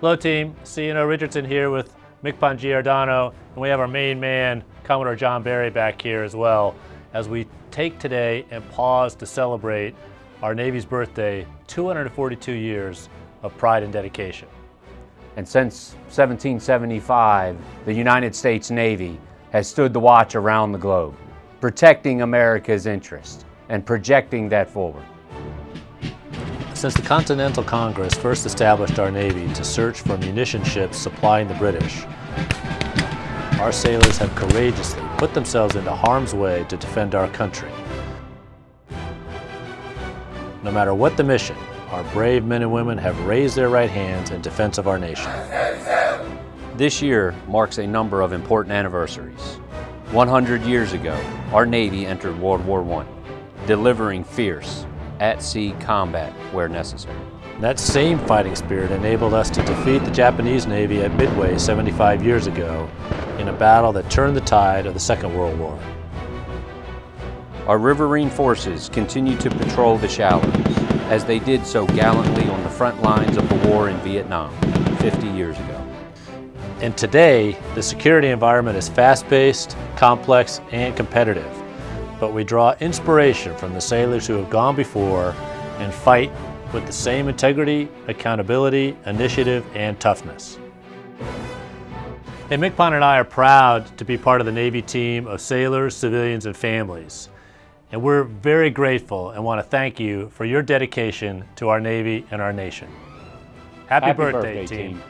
Hello team, CNO Richardson here with MCPON Giordano, and we have our main man, Commodore John Barry back here as well, as we take today and pause to celebrate our Navy's birthday, 242 years of pride and dedication. And since 1775, the United States Navy has stood the watch around the globe, protecting America's interest and projecting that forward. Since the Continental Congress first established our Navy to search for munition ships supplying the British, our sailors have courageously put themselves into harm's way to defend our country. No matter what the mission, our brave men and women have raised their right hands in defense of our nation. This year marks a number of important anniversaries. 100 years ago, our Navy entered World War I, delivering fierce, at-sea combat where necessary. That same fighting spirit enabled us to defeat the Japanese Navy at Midway 75 years ago in a battle that turned the tide of the Second World War. Our riverine forces continue to patrol the shallows, as they did so gallantly on the front lines of the war in Vietnam 50 years ago. And today, the security environment is fast-paced, complex, and competitive but we draw inspiration from the sailors who have gone before and fight with the same integrity, accountability, initiative, and toughness. Hey, MCPON and I are proud to be part of the Navy team of sailors, civilians, and families. And we're very grateful and want to thank you for your dedication to our Navy and our nation. Happy, Happy birthday, birthday, team. team.